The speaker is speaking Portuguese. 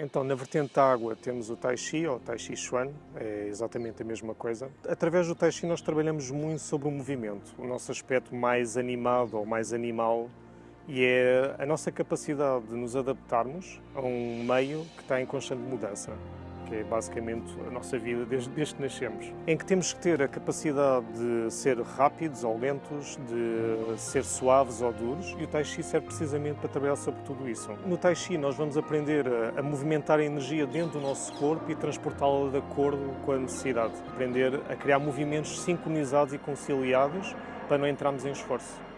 Então, na vertente da água temos o Tai Chi, ou Tai Chi Chuan, é exatamente a mesma coisa. Através do Tai Chi nós trabalhamos muito sobre o movimento, o nosso aspecto mais animado ou mais animal e é a nossa capacidade de nos adaptarmos a um meio que está em constante mudança que é basicamente a nossa vida desde, desde que nascemos, em que temos que ter a capacidade de ser rápidos ou lentos, de ser suaves ou duros, e o Tai Chi serve precisamente para trabalhar sobre tudo isso. No Tai Chi nós vamos aprender a, a movimentar a energia dentro do nosso corpo e transportá-la de acordo com a necessidade, aprender a criar movimentos sincronizados e conciliados para não entrarmos em esforço.